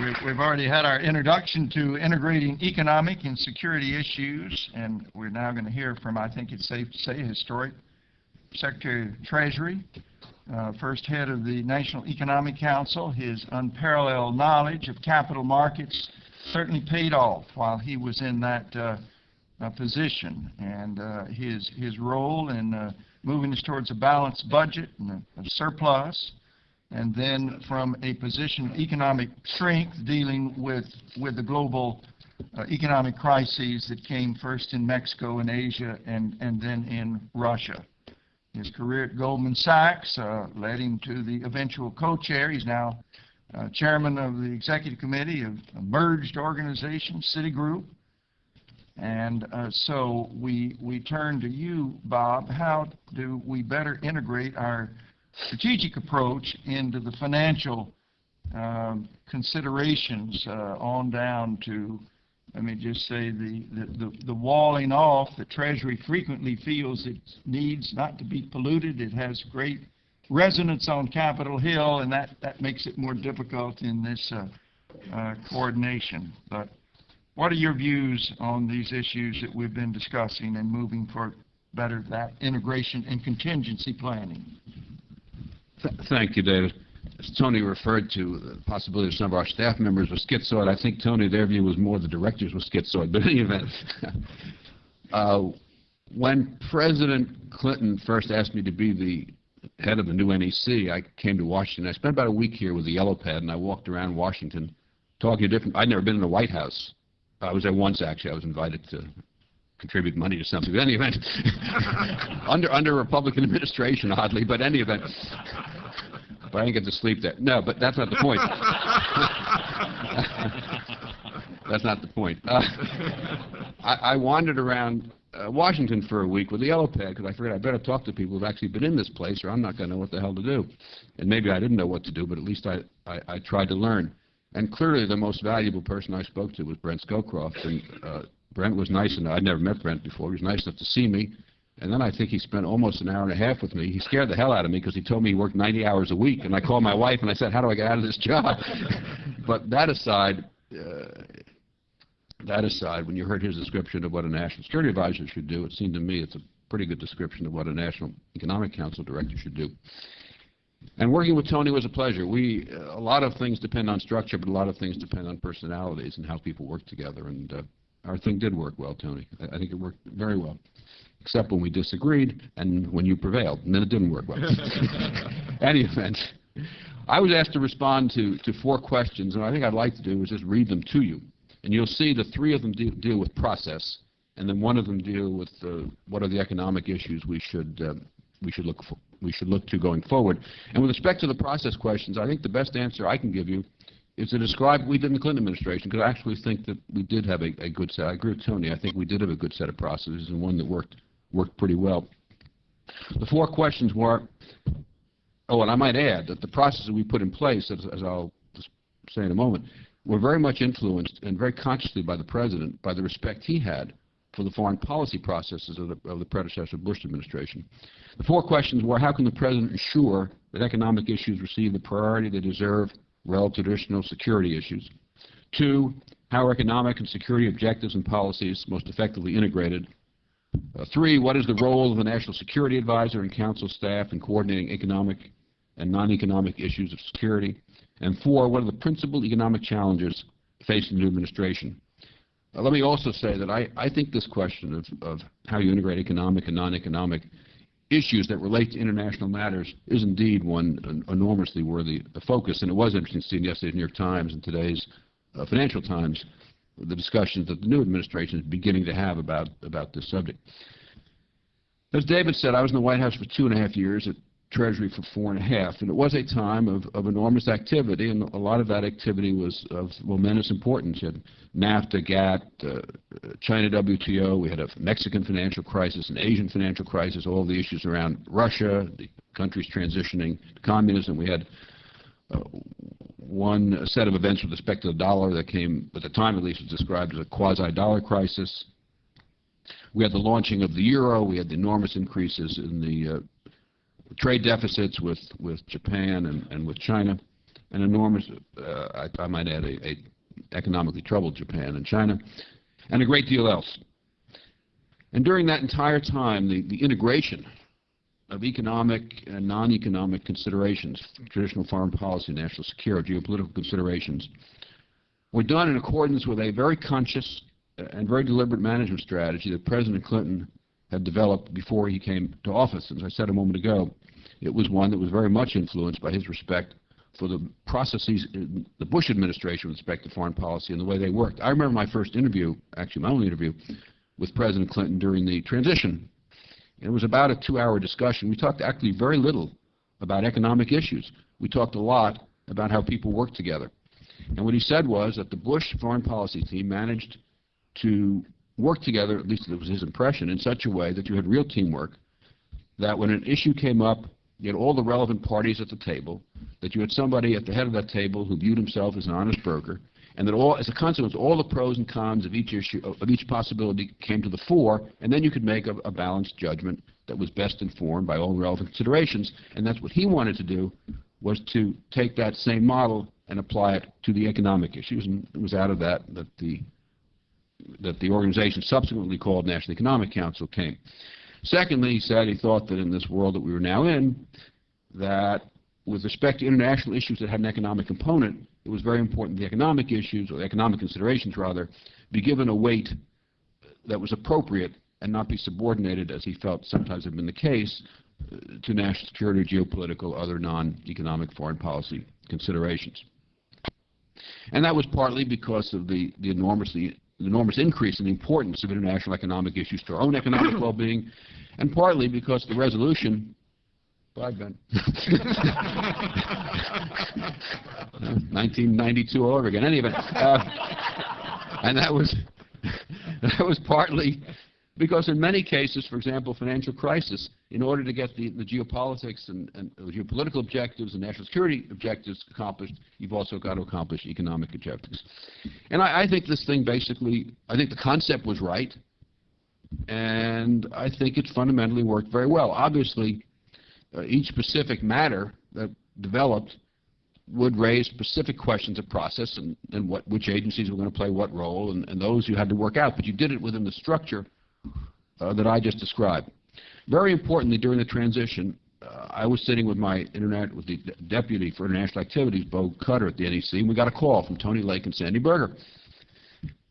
We- We've already had our introduction to integrating economic and security issues, and we're now going to hear from, I think it's safe to say, historic Secretary of Treasury, uh, first head of the National Economic Council. His unparalleled knowledge of capital markets certainly paid off while he was in that uh, uh, position. And uh, his, his role in uh, moving us towards a balanced budget and a, a surplus, and then from a position of economic strength dealing with, with the global uh, economic crises that came first in Mexico and Asia and, and then in Russia. His career at Goldman Sachs uh, led him to the eventual co-chair. He's now uh, chairman of the executive committee of a merged organization, Citigroup. And uh, so we, we turn to you, Bob. How do we better integrate our strategic approach into the financial um, considerations uh, on down to, let me just say, the, the, the, the walling off that Treasury frequently feels it needs not to be polluted. It has great resonance on Capitol Hill, and that, that makes it more difficult in this uh, uh, coordination. But what are your views on these issues that we've been discussing and moving for better that integration and contingency planning? Th- Thank you, David. As Tony referred to the possibility of some of our staff members were schizoid, I think, Tony, their view was more the directors were schizoid, but in any event. uh, when President Clinton first asked me to be the head of the new NEC, I came to Washington. I spent about a week here with the Yellow Pad, and I walked around Washington talking to different... I'd never been in the White House. I was there once, actually. I was invited to contribute money to something. But any event, under under Republican administration, oddly, but any event. But I didn't get to sleep there. No, but that's not the point. that's not the point. Uh, I, I wandered around uh, Washington for a week with the yellow pad because I figured I better talk to people who've actually been in this place or I'm not going to know what the hell to do. And maybe I didn't know what to do, but at least I, I, I tried to learn. And clearly the most valuable person I spoke to was Brent Scowcroft. And uh, Brent was nice enough. I'd never met Brent before. He was nice enough to see me. And then I think he spent almost an hour and a half with me. He scared the hell out of me because he told me he worked 90 hours a week. And I called my wife and I said, how do I get out of this job? but that aside, uh, that aside, when you heard his description of what a national security advisor should do, it seemed to me it's a pretty good description of what a national economic council director should do. And working with Tony was a pleasure. We, uh, a lot of things depend on structure, but a lot of things depend on personalities and how people work together. And uh, our thing did work well, Tony. I, I think it worked very well, except when we disagreed and when you prevailed, and then it didn't work well. Any event, I was asked to respond to, to four questions, and I think I'd like to do is just read them to you. And you'll see the three of them de deal with process, and then one of them deal with uh, what are the economic issues we should uh, we should look for, we should look to going forward. And with respect to the process questions, I think the best answer I can give you is to describe what we did in the Clinton administration, because I actually think that we did have a, a good set. I agree with Tony. I think we did have a good set of processes and one that worked worked pretty well. The four questions were, oh, and I might add that the processes we put in place, as, as I'll say in a moment, were very much influenced and very consciously by the President, by the respect he had for the foreign policy processes of the, of the predecessor Bush administration. The four questions were, how can the President ensure that economic issues receive the priority they deserve relative traditional security issues? Two, how are economic and security objectives and policies most effectively integrated? Uh, three, what is the role of the National Security Advisor and Council staff in coordinating economic and non-economic issues of security? And four, what are the principal economic challenges facing the new administration? Uh, let me also say that I, I think this question of, of how you integrate economic and non-economic issues that relate to international matters is indeed one enormously worthy of focus. And it was interesting to see in yesterday's New York Times and today's uh, Financial Times the discussions that the new administration is beginning to have about, about this subject. As David said, I was in the White House for two and a half years. It Treasury for four and a half. And it was a time of, of enormous activity, and a lot of that activity was of momentous importance. You had NAFTA, GATT, uh, China WTO, we had a Mexican financial crisis, an Asian financial crisis, all the issues around Russia, the countries transitioning to communism. We had uh, one set of events with respect to the dollar that came, at the time at least, was described as a quasi-dollar crisis. We had the launching of the euro. We had the enormous increases in the uh, trade deficits with, with Japan and, and with China. an enormous, uh, I, I might add, a, a economically troubled Japan and China, and a great deal else. And during that entire time, the, the integration of economic and non-economic considerations, traditional foreign policy, national security, geopolitical considerations, were done in accordance with a very conscious and very deliberate management strategy that President Clinton had developed before he came to office. As I said a moment ago, it was one that was very much influenced by his respect for the processes in the Bush administration with respect to foreign policy and the way they worked. I remember my first interview, actually my only interview, with President Clinton during the transition. And It was about a two-hour discussion. We talked actually very little about economic issues. We talked a lot about how people work together. And what he said was that the Bush foreign policy team managed to work together, at least it was his impression, in such a way that you had real teamwork, that when an issue came up, you had all the relevant parties at the table, that you had somebody at the head of that table who viewed himself as an honest broker, and that all, as a consequence, all the pros and cons of each issue, of each possibility came to the fore, and then you could make a, a balanced judgment that was best informed by all relevant considerations. And that's what he wanted to do, was to take that same model and apply it to the economic issues. And it was out of that that the that the organization subsequently called National Economic Council came. Secondly, he said he thought that in this world that we were now in, that with respect to international issues that had an economic component, it was very important the economic issues, or the economic considerations rather, be given a weight that was appropriate and not be subordinated, as he felt sometimes had been the case, to national security, geopolitical, other non-economic foreign policy considerations. And that was partly because of the, the enormously enormous increase in the importance of international economic issues to our own economic well-being, and partly because the resolution Bye, Ben. 1992 all over again. Any event, uh, and that was that was partly because in many cases, for example, financial crisis, in order to get the, the geopolitics and, and the geopolitical objectives and national security objectives accomplished, you've also got to accomplish economic objectives. And I, I think this thing basically, I think the concept was right, and I think it fundamentally worked very well. Obviously, uh, each specific matter that developed would raise specific questions of process and, and what, which agencies were going to play what role, and, and those you had to work out. But you did it within the structure uh, that I just described. Very importantly, during the transition, uh, I was sitting with my internet with the deputy for international activities, Bo Cutter at the NEC, and we got a call from Tony Lake and Sandy Berger.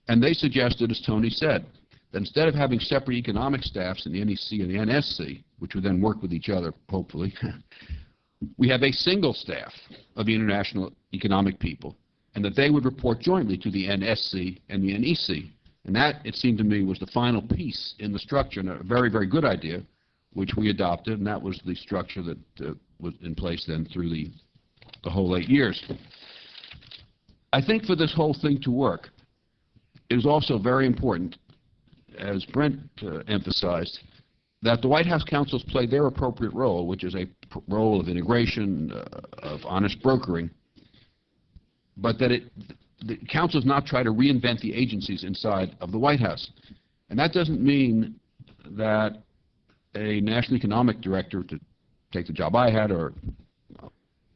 And they suggested, as Tony said, that instead of having separate economic staffs in the NEC and the NSC, which would then work with each other, hopefully, we have a single staff of the international economic people, and that they would report jointly to the NSC and the NEC, and that, it seemed to me, was the final piece in the structure, and a very, very good idea, which we adopted, and that was the structure that uh, was in place then through the, the whole eight years. I think for this whole thing to work, it is also very important, as Brent uh, emphasized, that the White House councils play their appropriate role, which is a role of integration, uh, of honest brokering, but that it, the councils not try to reinvent the agencies inside of the White House. And that doesn't mean that a national economic director, to take the job I had, or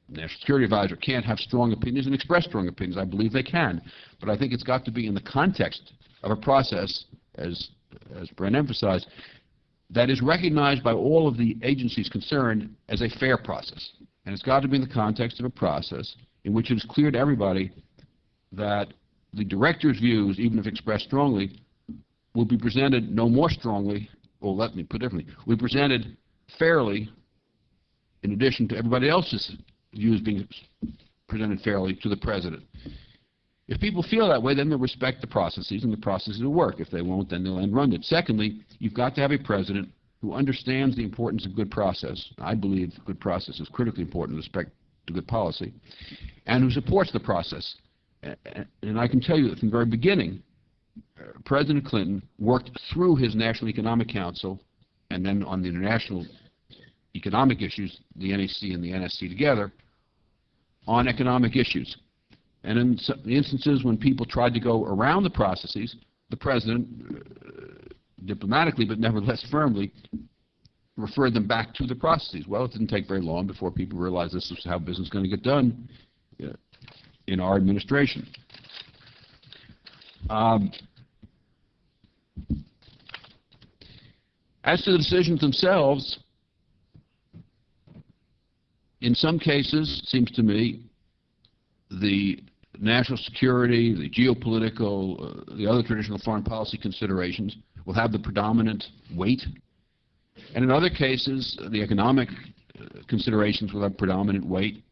national security advisor can't have strong opinions and express strong opinions. I believe they can. But I think it's got to be in the context of a process, as, as Brent emphasized, that is recognized by all of the agencies concerned as a fair process. And it's got to be in the context of a process in which it is clear to everybody that the director's views, even if expressed strongly, will be presented no more strongly, or let me put it differently, will be presented fairly in addition to everybody else's views being presented fairly to the president. If people feel that way, then they'll respect the processes, and the processes will work. If they won't, then they'll end run it. Secondly, you've got to have a president who understands the importance of good process. I believe good process is critically important with respect to good policy, and who supports the process and I can tell you that from the very beginning, uh, President Clinton worked through his National Economic Council and then on the international economic issues, the NEC and the NSC together, on economic issues. And in instances when people tried to go around the processes, the President, uh, diplomatically but nevertheless firmly, referred them back to the processes. Well, it didn't take very long before people realized this is how business is going to get done in our administration. Um, As to the decisions themselves, in some cases, it seems to me, the national security, the geopolitical, uh, the other traditional foreign policy considerations will have the predominant weight. And in other cases, the economic uh, considerations will have predominant weight.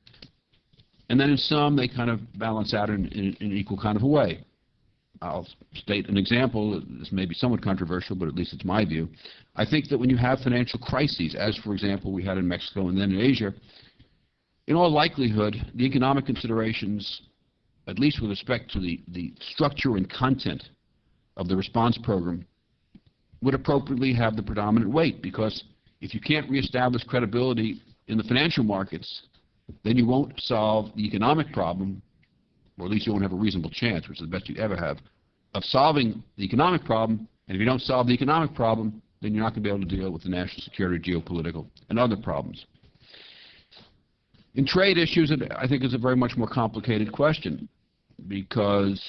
And then in some, they kind of balance out in, in, in equal kind of a way. I'll state an example. This may be somewhat controversial, but at least it's my view. I think that when you have financial crises, as for example we had in Mexico and then in Asia, in all likelihood, the economic considerations, at least with respect to the, the structure and content of the response program, would appropriately have the predominant weight because if you can't reestablish credibility in the financial markets, then you won't solve the economic problem, or at least you won't have a reasonable chance, which is the best you ever have, of solving the economic problem. And if you don't solve the economic problem, then you're not going to be able to deal with the national security, geopolitical, and other problems. In trade issues, it, I think is a very much more complicated question because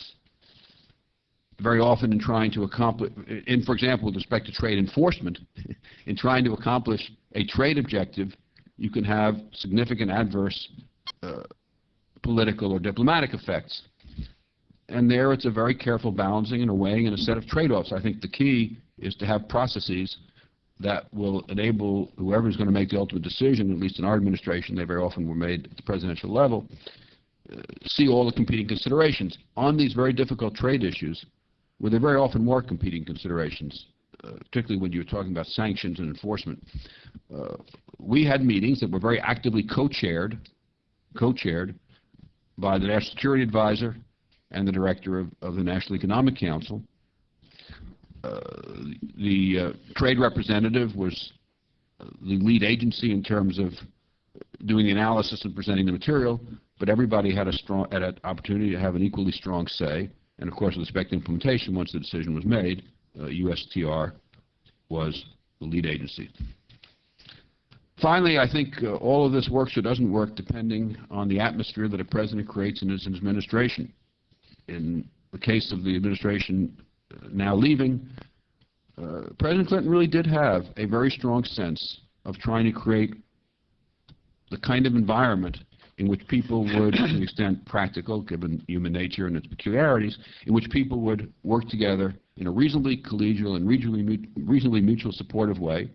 very often in trying to accomplish, in, for example, with respect to trade enforcement, in trying to accomplish a trade objective, you can have significant adverse uh, political or diplomatic effects. And there it's a very careful balancing and a weighing and a set of trade-offs. I think the key is to have processes that will enable whoever is going to make the ultimate decision, at least in our administration, they very often were made at the presidential level, uh, see all the competing considerations. On these very difficult trade issues, where there very often were competing considerations, particularly when you were talking about sanctions and enforcement, uh, we had meetings that were very actively co-chaired, co-chaired by the National Security Advisor and the Director of, of the National Economic Council, uh, the uh, trade representative was the lead agency in terms of doing the analysis and presenting the material, but everybody had a strong had an opportunity to have an equally strong say. And of course, respect implementation, once the decision was made, uh, USTR was the lead agency. Finally, I think uh, all of this works or doesn't work depending on the atmosphere that a president creates in his administration. In the case of the administration now leaving, uh, President Clinton really did have a very strong sense of trying to create the kind of environment in which people would, to the extent practical, given human nature and its peculiarities, in which people would work together in a reasonably collegial and reasonably, reasonably mutual supportive way.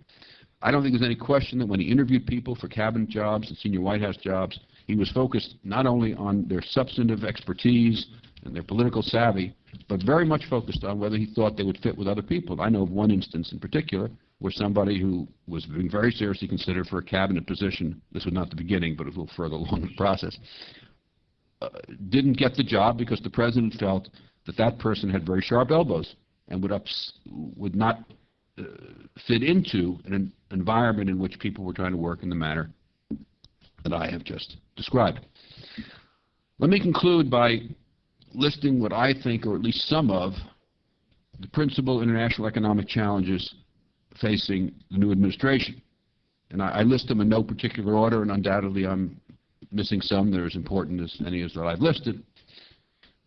I don't think there's any question that when he interviewed people for cabinet jobs and senior White House jobs, he was focused not only on their substantive expertise and their political savvy, but very much focused on whether he thought they would fit with other people. I know of one instance in particular where somebody who was being very seriously considered for a cabinet position, this was not the beginning, but a little further along the process, uh, didn't get the job because the president felt that that person had very sharp elbows and would, ups, would not uh, fit into an environment in which people were trying to work in the manner that I have just described. Let me conclude by listing what I think, or at least some of, the principal international economic challenges facing the new administration. And I, I list them in no particular order, and undoubtedly I'm missing some. They're as important as any as that I've listed.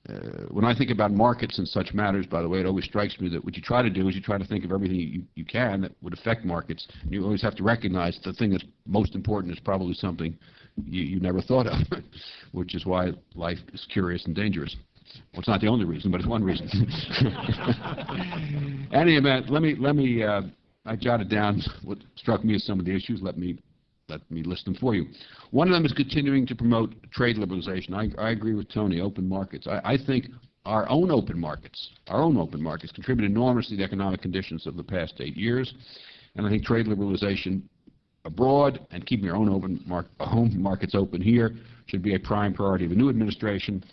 Uh, when I think about markets and such matters, by the way, it always strikes me that what you try to do is you try to think of everything you, you can that would affect markets. And you always have to recognize the thing that's most important is probably something you, you never thought of, which is why life is curious and dangerous. Well, it's not the only reason, but it's one reason. Any event, let me let me. Uh, I jotted down what struck me as some of the issues. Let me let me list them for you. One of them is continuing to promote trade liberalization. I, I agree with Tony. Open markets. I, I think our own open markets, our own open markets, contribute enormously to the economic conditions of the past eight years, and I think trade liberalization abroad and keeping our own open mar home markets open here should be a prime priority of the new administration.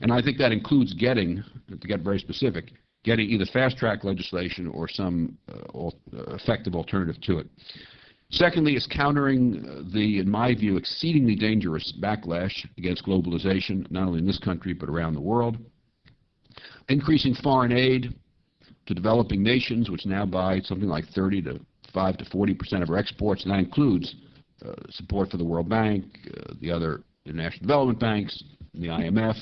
And I think that includes getting, to get very specific, getting either fast-track legislation or some uh, uh, effective alternative to it. Secondly, is countering the, in my view, exceedingly dangerous backlash against globalization, not only in this country but around the world. Increasing foreign aid to developing nations, which now buy something like 30 to 5 to 40 percent of our exports, and that includes uh, support for the World Bank, uh, the other international development banks, the IMF,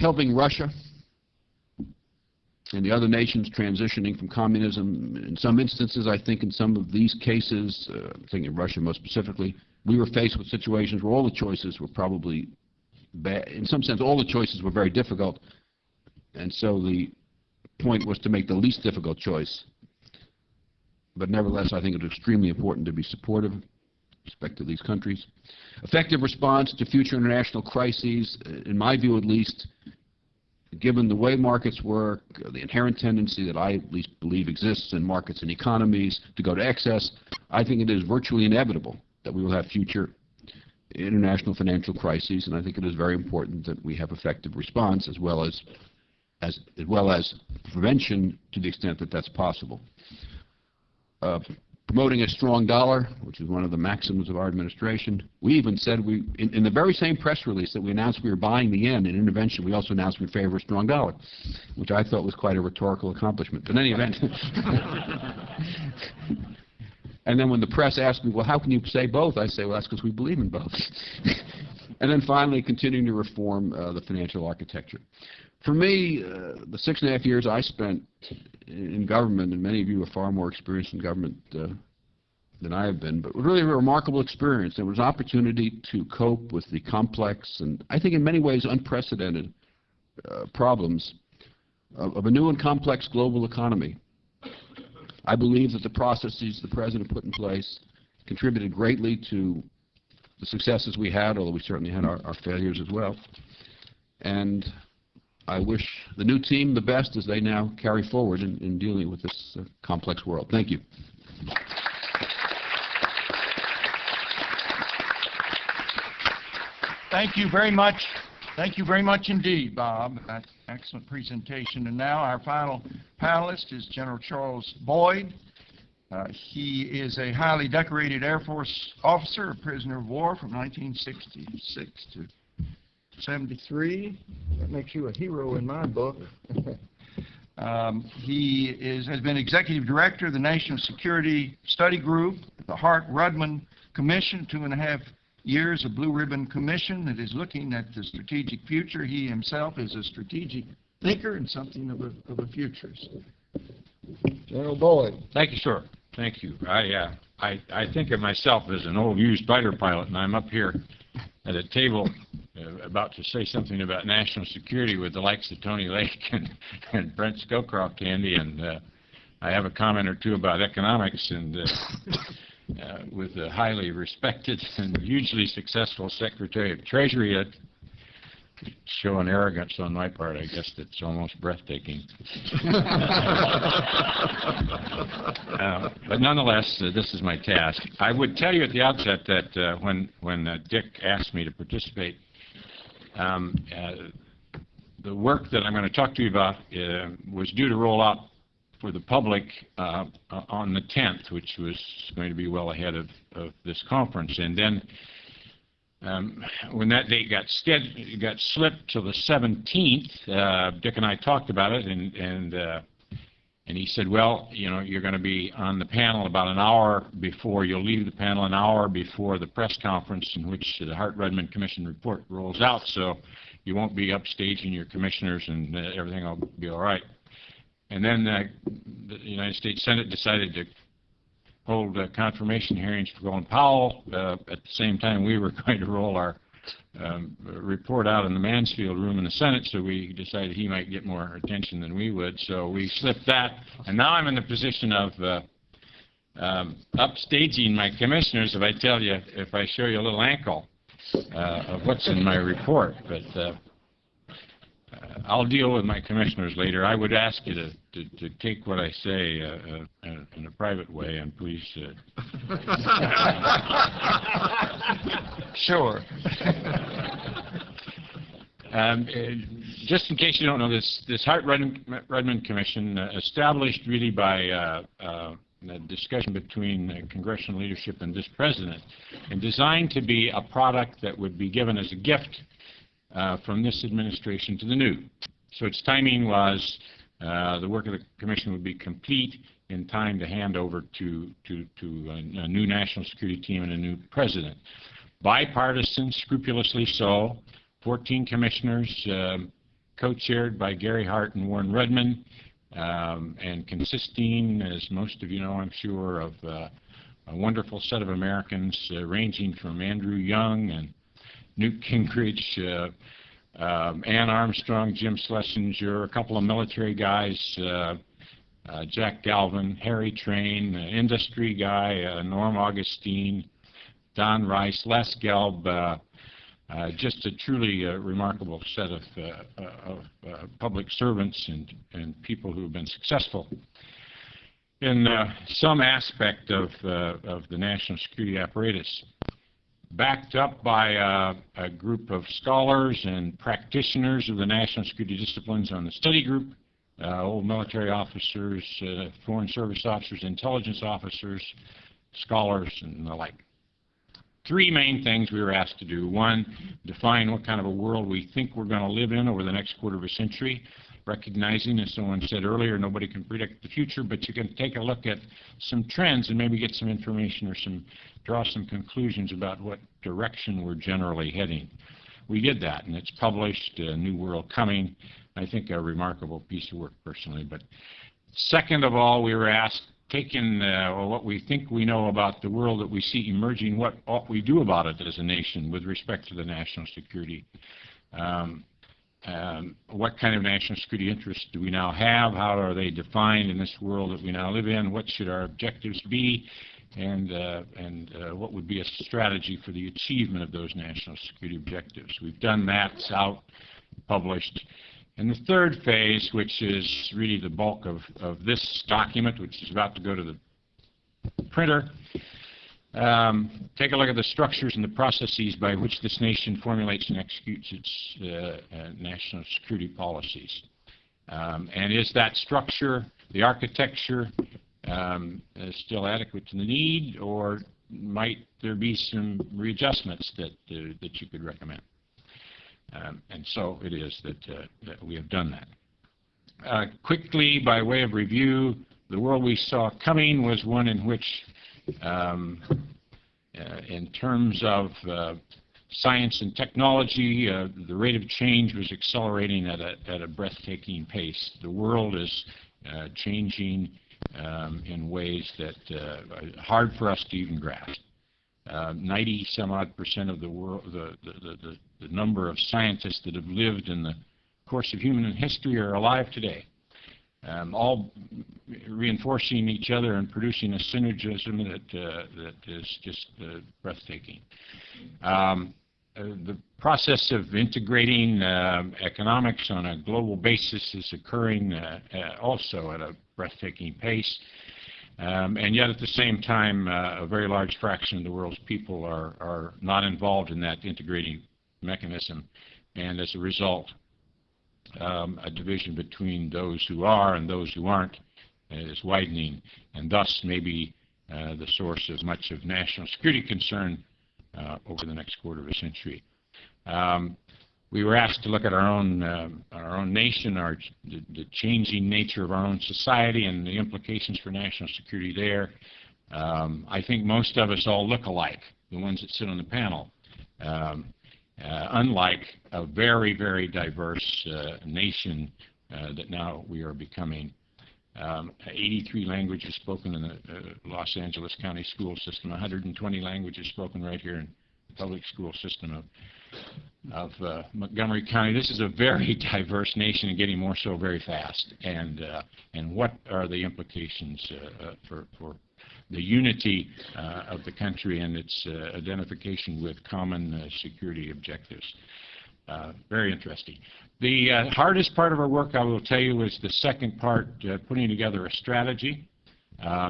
helping Russia and the other nations transitioning from communism. In some instances, I think in some of these cases, uh, I'm thinking of Russia most specifically, we were faced with situations where all the choices were probably bad. In some sense, all the choices were very difficult, and so the point was to make the least difficult choice. But nevertheless, I think it's extremely important to be supportive respect to these countries. Effective response to future international crises, uh, in my view at least, given the way markets work, the inherent tendency that I at least believe exists in markets and economies to go to excess, I think it is virtually inevitable that we will have future international financial crises, and I think it is very important that we have effective response as well as as, as well as prevention to the extent that that's possible. Uh, promoting a strong dollar, which is one of the maxims of our administration. We even said we, in, in the very same press release that we announced we were buying the yen in intervention, we also announced we favor a strong dollar, which I thought was quite a rhetorical accomplishment. But in any event, and then when the press asked me, well, how can you say both? I say, well, that's because we believe in both. and then finally, continuing to reform uh, the financial architecture. For me, uh, the six and a half years I spent in government, and many of you are far more experienced in government uh, than I have been, but really a remarkable experience. There was an opportunity to cope with the complex and I think in many ways unprecedented uh, problems of, of a new and complex global economy. I believe that the processes the President put in place contributed greatly to the successes we had, although we certainly had our, our failures as well. And I wish the new team the best as they now carry forward in, in dealing with this uh, complex world. Thank you. Thank you very much. Thank you very much indeed, Bob. That excellent presentation. And now our final panelist is General Charles Boyd. Uh, he is a highly decorated Air Force officer, a prisoner of war from 1966 to 73. That makes you a hero in my book. um, he is, has been executive director of the National Security Study Group, the Hart-Rudman Commission, two and a half years of Blue Ribbon Commission that is looking at the strategic future. He himself is a strategic thinker and something of a, of a futurist. General Boyd. Thank you, sir. Thank you. I, uh, I, I think of myself as an old used fighter pilot, and I'm up here at a table uh, about to say something about national security with the likes of Tony Lake and, and Brent Scowcroft handy, and uh, I have a comment or two about economics, and uh, uh, with a highly respected and hugely successful Secretary of Treasury, uh, show an arrogance on my part, I guess, that's almost breathtaking. uh, but nonetheless, uh, this is my task. I would tell you at the outset that uh, when, when uh, Dick asked me to participate, um, uh, the work that I'm going to talk to you about uh, was due to roll out for the public on the 10th, which was going to be well ahead of, of this conference. And then um, when that date got, got slipped to the 17th, uh, Dick and I talked about it, and and uh, and he said, well, you know, you're going to be on the panel about an hour before you'll leave the panel an hour before the press conference in which the Hart-Rudman Commission report rolls out, so you won't be upstaging your commissioners and uh, everything will be all right. And then uh, the United States Senate decided to hold uh, confirmation hearings for Colin Powell. Uh, at the same time, we were going to roll our um, report out in the Mansfield room in the Senate, so we decided he might get more attention than we would. So we slipped that, and now I'm in the position of uh, um, upstaging my commissioners if I tell you, if I show you a little ankle uh, of what's in my report. But uh, uh, I'll deal with my commissioners later. I would ask you to, to, to take what I say uh, uh, in a private way, and please. Uh, Sure. Um, uh, just in case you don't know, this this Hart-Rudman Commission, uh, established really by uh, uh, a discussion between uh, congressional leadership and this president, and designed to be a product that would be given as a gift uh, from this administration to the new. So its timing was the work of the commission would be complete in time to hand over to, to, to a, a, new national security team and a new president. Bipartisan, scrupulously so, 14 commissioners, um, co-chaired by Gary Hart and Warren Rudman, um, and consisting, as most of you know, I'm sure, of uh, a wonderful set of Americans uh, ranging from Andrew Young and Newt Gingrich, uh, um, Anne Armstrong, Jim Schlesinger, a couple of military guys, uh, uh, Jack Galvin, Harry Train, uh, industry guy, uh, Norm Augustine, Don Rice, Les Gelb, uh, uh, just a truly uh, remarkable set of, uh, of uh, public servants and, and people who have been successful in uh, some aspect of, of the national security apparatus. Backed up by a group of scholars and practitioners of the national security disciplines on the study group, old military officers, foreign service officers, intelligence officers, scholars, and the like three main things we were asked to do. One, define what kind of a world we think we're going to live in over the next quarter of a century, recognizing, as someone said earlier, nobody can predict the future, but you can take a look at some trends and maybe get some information or some draw some conclusions about what direction we're generally heading. We did that, and it's published, New World Coming, I think a remarkable piece of work personally. But second of all, we were asked taken uh, what we think we know about the world that we see emerging, what ought we do about it as a nation with respect to the national security? Um, um, what kind of national security interests do we now have? How are they defined in this world that we now live in? What should our objectives be? And, uh, and uh, what would be a strategy for the achievement of those national security objectives? We've done that. It's out, published. And the third phase, which is really the bulk of, of this document, which is about to go to the printer, um, take a look at the structures and the processes by which this nation formulates and executes its uh, uh, national security policies. Um, and is that structure, the architecture, um, uh, still adequate to the need, or might there be some readjustments that, uh, that you could recommend? Um, and so it is that, uh, that we have done that. Uh, quickly, by way of review, the world we saw coming was one in which, um, uh, in terms of uh, science and technology, uh, the rate of change was accelerating at a, at a breathtaking pace. The world is uh, changing um, in ways that are hard for us to even grasp. 90 some odd percent of the world, the, the, the, the number of scientists that have lived in the course of human history are alive today, um, all reinforcing each other and producing a synergism that, uh, that is just uh, breathtaking. Um, uh, the process of integrating uh, economics on a global basis is occurring uh, uh, also at a breathtaking pace. Um, and yet at the same time, uh, a very large fraction of the world's people are, are not involved in that integrating mechanism. And as a result, um, a division between those who are and those who aren't is widening, and thus maybe uh, the source of much of national security concern uh, over the next quarter of a century. Um, we were asked to look at our own um, our own nation, our the, the, changing nature of our own society, and the implications for national security there. Um, I think most of us all look alike, the ones that sit on the panel. Um, uh, unlike a very, very diverse uh, nation uh, that now we are becoming. Um, 83 languages spoken in the uh, Los Angeles County school system, 120 languages spoken right here in the public school system of of uh, Montgomery County. This is a very diverse nation and getting more so very fast. And uh, and what are the implications uh, uh for for the unity uh, of the country and its uh, identification with common security objectives? very interesting. The hardest part of our work, I will tell you, was the second part, putting together a strategy,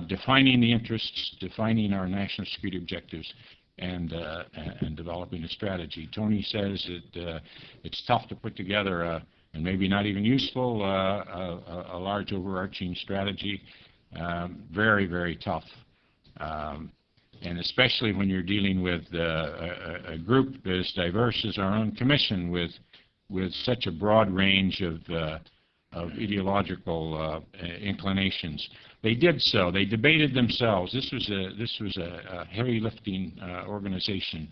defining the interests, defining our national security objectives, and, uh, and developing a strategy. Tony says that uh, it's tough to put together a, and maybe not even useful, uh, a, a, large overarching strategy. Um, very, very tough. Um, and especially when you're dealing with uh, a, a, group as diverse as our own commission with, with such a broad range of, uh, of ideological uh, inclinations. They did so. They debated themselves. This was a this was a, a heavy lifting uh, organization,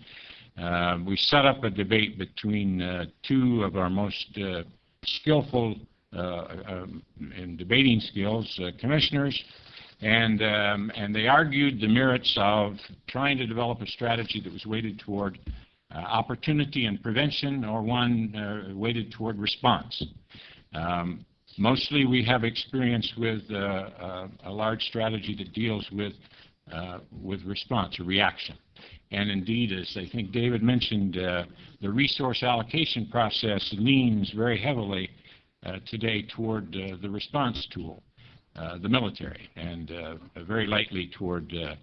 Uh, We set up a debate between uh, two of our most uh, skillful uh, um, in debating skills, uh, commissioners, and, um, and they argued the merits of trying to develop a strategy that was weighted toward uh, opportunity and prevention, or one uh, weighted toward response. Um, Mostly, we have experience with uh, uh, a large strategy that deals with, with response, or reaction. And indeed, as I think David mentioned, the resource allocation process leans very heavily today toward uh, the response tool, uh, the military, and uh, very lightly toward uh,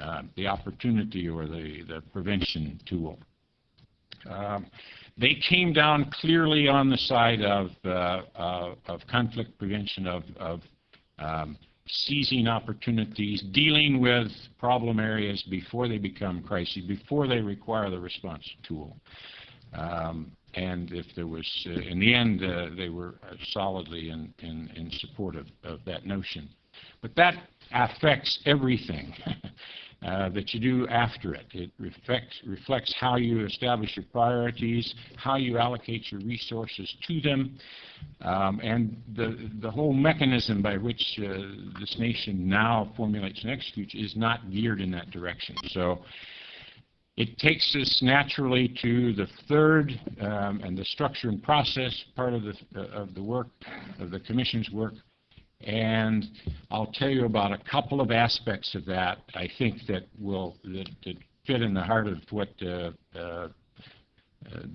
uh, the opportunity or the, the prevention tool. Um, They came down clearly on the side of, uh, uh, of conflict prevention, of, of um, seizing opportunities, dealing with problem areas before they become crises, before they require the response tool. Um, And if there was, uh, in the end, uh, they were uh, solidly in, in, in support of, of that notion. But that affects everything uh, that you do after it. It reflects, reflects how you establish your priorities, how you allocate your resources to them, um, and the, the whole mechanism by which uh, this nation now formulates and executes is not geared in that direction. So it takes us naturally to the third um, and the structure and process part of the, of the work, of the commission's work, and I'll tell you about a couple of aspects of that, I think that will, that, that fit in the heart of what uh, uh, uh,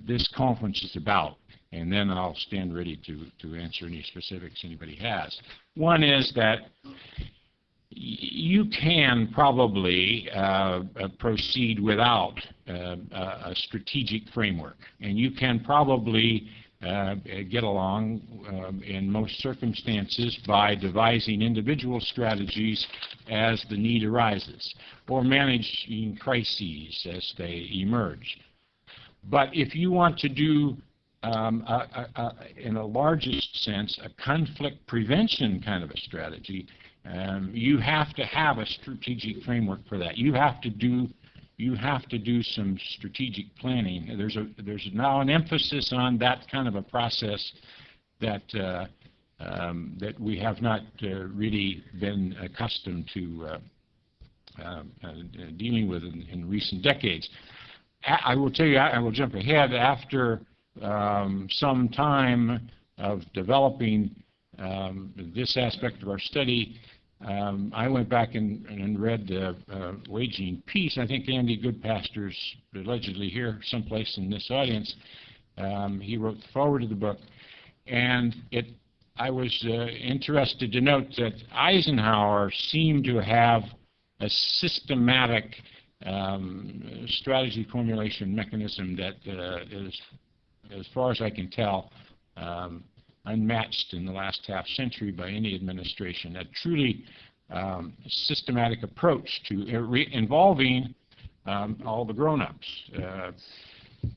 this conference is about. And then I'll stand ready to, to answer any specifics anybody has. One is that you can probably uh, proceed without uh, a a strategic framework. And you can probably uh, get along um, in most circumstances by devising individual strategies as the need arises, or managing crises as they emerge. But if you want to do, um, a- a- a- in a largest sense, a conflict prevention kind of a strategy, um, you have to have a strategic framework for that. You have to do you have to do some strategic planning. There's a there's now an emphasis on that kind of a process that uh, um, that we have not uh, really been accustomed to uh, uh, uh, dealing with in, in recent decades. I will tell you, I I will jump ahead after um, some time of developing um, this aspect of our study. Um, I went back and, and read uh, uh, Waging Peace. I think Andy Goodpaster's allegedly here someplace in this audience. Um, he wrote the foreword of the book, and it. I was uh, interested to note that Eisenhower seemed to have a systematic um, strategy formulation mechanism that uh, is, as far as I can tell, um, unmatched in the last half century by any administration. A truly um, systematic approach to involving um, all the grown-ups. Uh,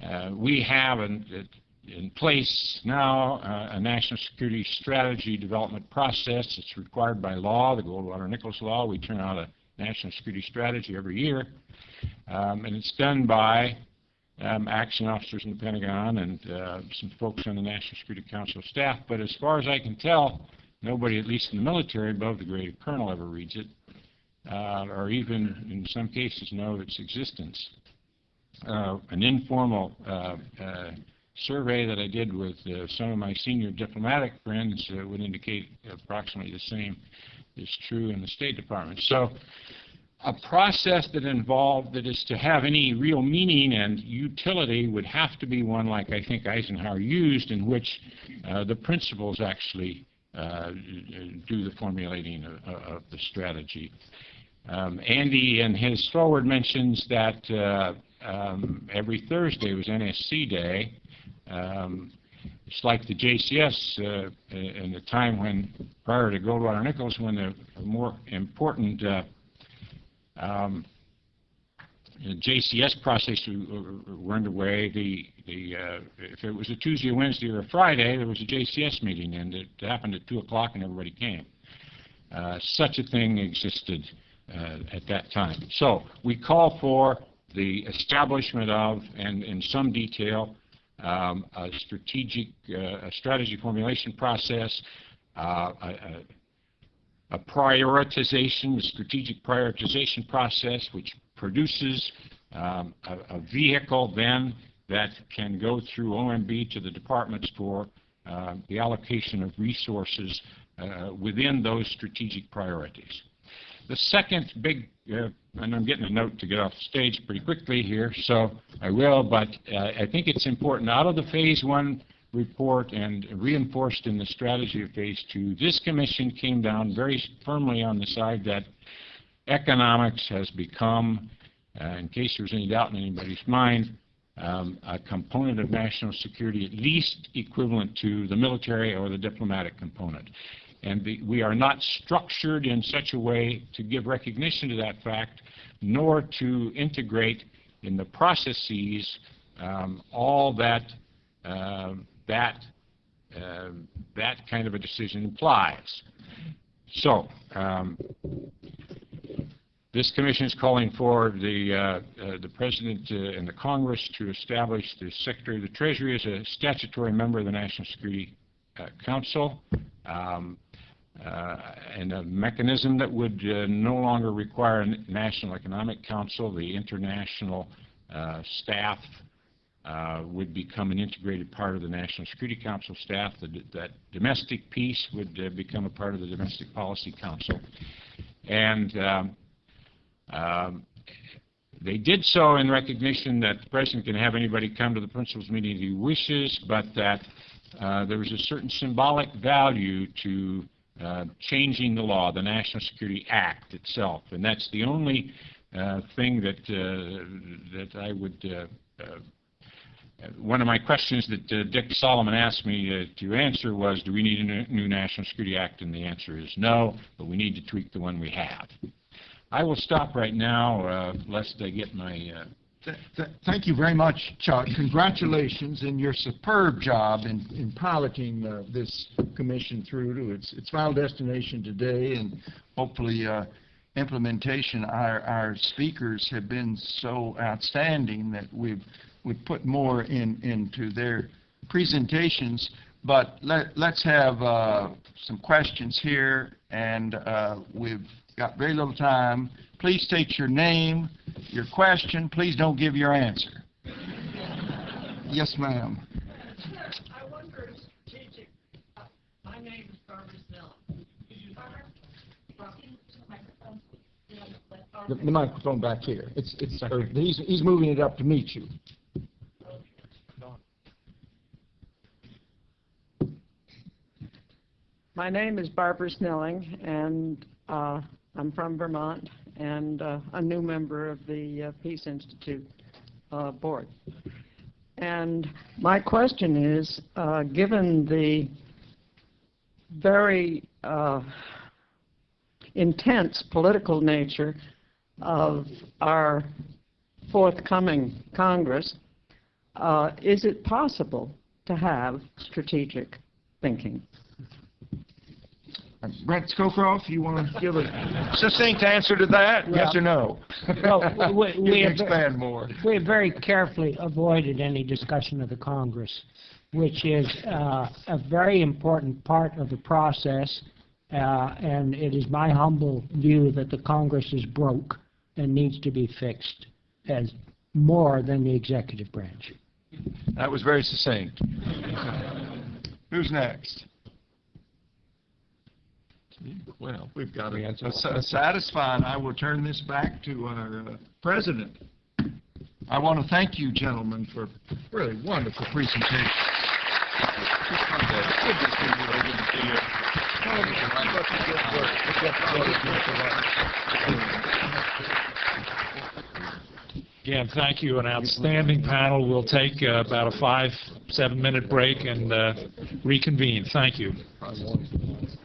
uh, we have in, in place now uh, a national security strategy development process. It's required by law, the Goldwater-Nichols law. We turn out a national security strategy every year, um, and it's done by um, action officers in the Pentagon and uh, some folks on the National Security Council staff. But as far as I can tell, nobody, at least in the military, above the grade of colonel ever reads it, uh, or even in some cases know its existence. Uh, an informal uh, uh, survey that I did with uh, some of my senior diplomatic friends would indicate approximately the same is true in the State Department. So a process that involved, that is to have any real meaning and utility would have to be one like I think Eisenhower used, in which uh, the principals actually uh, do the formulating of, of the strategy. Um, Andy in his foreword mentions that uh, um, every Thursday was NSC Day. Um, it's like the JCS uh, in the time when, prior to Goldwater-Nichols, when the more important uh, um, JCS process were underway. The, the, uh, if it was a Tuesday, Wednesday, or a Friday, there was a JCS meeting, and it happened at 2 o'clock, and everybody came. Uh, Such a thing existed uh, at that time. So we call for the establishment of, and in some detail, um, a strategic, uh, a strategy formulation process, uh, a, a- a prioritization, strategic prioritization process, which produces um, a, a vehicle then that can go through OMB to the departments for uh, the allocation of resources uh, within those strategic priorities. The second big, uh, and I'm getting a note to get off the stage pretty quickly here, so I will, but uh, I think it's important, out of the Phase One report and reinforced in the strategy of Phase Two, this commission came down very firmly on the side that economics has become, uh, in case there's any doubt in anybody's mind, um, a component of national security at least equivalent to the military or the diplomatic component. And the, we are not structured in such a way to give recognition to that fact, nor to integrate in the processes um, all that uh, that uh, that kind of a decision implies. So, um, this commission is calling for the, uh, uh, the President uh, and the Congress to establish the Secretary of the Treasury as a statutory member of the National Security uh, Council, um, uh, and a mechanism that would uh, no longer require a National Economic Council. The international staff uh, would become an integrated part of the National Security Council staff. The- That domestic piece would uh, become a part of the Domestic Policy Council. And um, um, They did so in recognition that the President can have anybody come to the principals meeting he wishes, but that uh, there was a certain symbolic value to uh, changing the law, the National Security Act itself. And that's the only uh, thing that, uh, that I would, one of my questions that uh, Dick Solomon asked me uh, to answer was, do we need a new- National Security Act? And the answer is no, but we need to tweak the one we have. I will stop right now, uh, lest I get my, uh, Th- th- Thank you very much, Chuck. Congratulations in your superb job in in piloting uh, this commission through to its its final destination today, and hopefully uh, implementation. Our our speakers have been so outstanding that we've we've put more in into their presentations. But let- let's have uh, some questions here, and uh, we've got very little time. Please state your name, your question, please don't give your answer. Yes, ma'am. I wonder strategic, uh, my name is Barbara Snell. The the microphone back here. It's, it's, or he's, he's moving it up to meet you. My name is Barbara Snelling, and uh, I'm from Vermont, and uh, a new member of the uh, Peace Institute uh, Board. And my question is, uh, given the very uh, intense political nature of our forthcoming Congress, is it possible to have strategic thinking? Brent Scowcroft, you want to give a succinct answer to that, yes or no? Well, we- You we expand more. We have very carefully avoided any discussion of the Congress, which is uh, a very important part of the process, uh, and it is my humble view that the Congress is broke and needs to be fixed as more than the executive branch. That was very succinct. Who's next? Well, we've got a a satisfied, I will turn this back to our uh, president. I want to thank you, gentlemen, for really wonderful presentation. Again, thank you. An outstanding panel. We'll take uh, about a five, seven-minute break and uh, reconvene. Thank you.